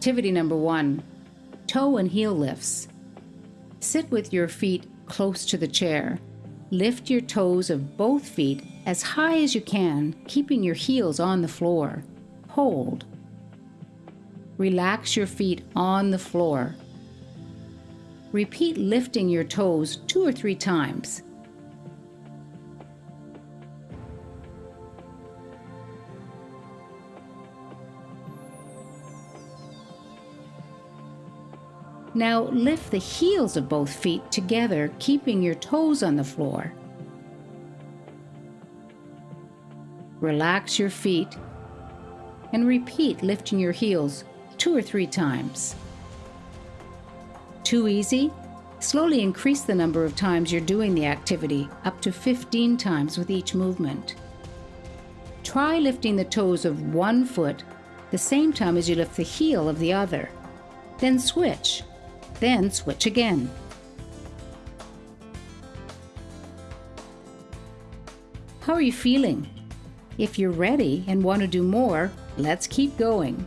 Activity number one toe and heel lifts. Sit with your feet close to the chair. Lift your toes of both feet as high as you can, keeping your heels on the floor. Hold. Relax your feet on the floor. Repeat lifting your toes two or three times. Now lift the heels of both feet together, keeping your toes on the floor. Relax your feet and repeat lifting your heels two or three times. Too easy? Slowly increase the number of times you're doing the activity, up to 15 times with each movement. Try lifting the toes of one foot the same time as you lift the heel of the other. Then switch. Then switch again. How are you feeling? If you're ready and want to do more, let's keep going.